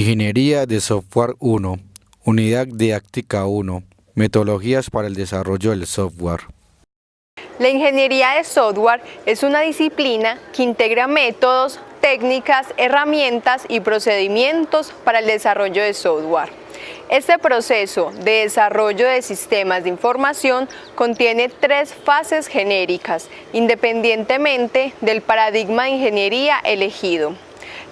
Ingeniería de Software 1, Unidad Didáctica 1, Metodologías para el desarrollo del software. La ingeniería de software es una disciplina que integra métodos, técnicas, herramientas y procedimientos para el desarrollo de software. Este proceso de desarrollo de sistemas de información contiene tres fases genéricas, independientemente del paradigma de ingeniería elegido.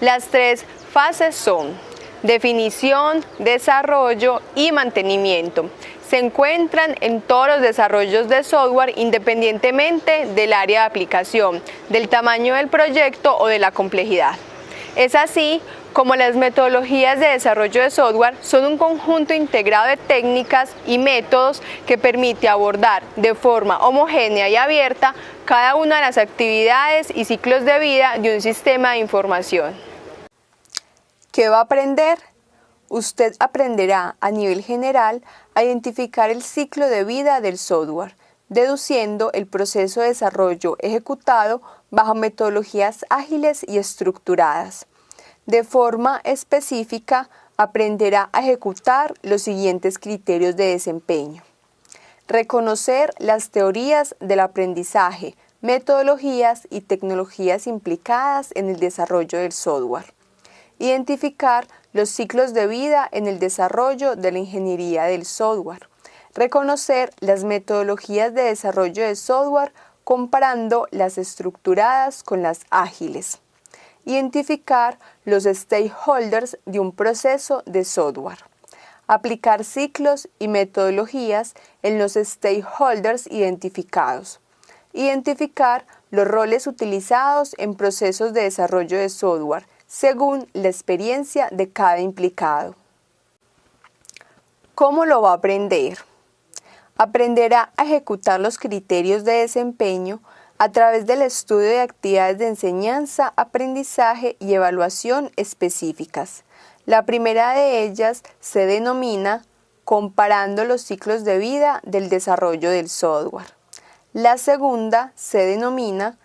Las tres fases son definición, desarrollo y mantenimiento. Se encuentran en todos los desarrollos de software independientemente del área de aplicación, del tamaño del proyecto o de la complejidad. Es así como las metodologías de desarrollo de software son un conjunto integrado de técnicas y métodos que permite abordar de forma homogénea y abierta cada una de las actividades y ciclos de vida de un sistema de información. ¿Qué va a aprender? Usted aprenderá a nivel general a identificar el ciclo de vida del software, deduciendo el proceso de desarrollo ejecutado bajo metodologías ágiles y estructuradas. De forma específica, aprenderá a ejecutar los siguientes criterios de desempeño. Reconocer las teorías del aprendizaje, metodologías y tecnologías implicadas en el desarrollo del software Identificar los ciclos de vida en el desarrollo de la ingeniería del software. Reconocer las metodologías de desarrollo de software comparando las estructuradas con las ágiles. Identificar los stakeholders de un proceso de software. Aplicar ciclos y metodologías en los stakeholders identificados. Identificar los roles utilizados en procesos de desarrollo de software según la experiencia de cada implicado. ¿Cómo lo va a aprender? Aprenderá a ejecutar los criterios de desempeño a través del estudio de actividades de enseñanza, aprendizaje y evaluación específicas. La primera de ellas se denomina comparando los ciclos de vida del desarrollo del software. La segunda se denomina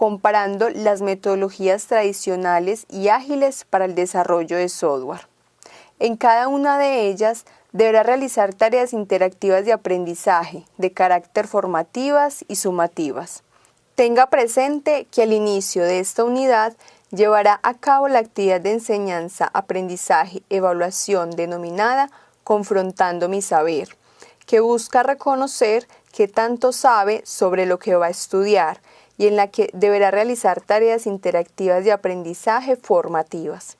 comparando las metodologías tradicionales y ágiles para el desarrollo de software. En cada una de ellas deberá realizar tareas interactivas de aprendizaje de carácter formativas y sumativas. Tenga presente que al inicio de esta unidad llevará a cabo la actividad de enseñanza, aprendizaje, evaluación denominada Confrontando mi saber, que busca reconocer qué tanto sabe sobre lo que va a estudiar y en la que deberá realizar tareas interactivas de aprendizaje formativas.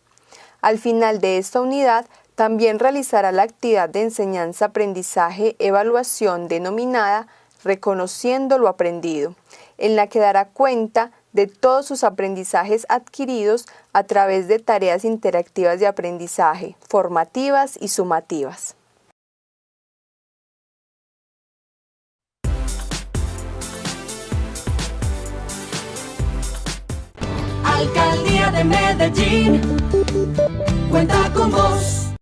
Al final de esta unidad, también realizará la actividad de enseñanza-aprendizaje evaluación denominada Reconociendo lo aprendido, en la que dará cuenta de todos sus aprendizajes adquiridos a través de tareas interactivas de aprendizaje, formativas y sumativas. Alcaldía de Medellín cuenta con vos.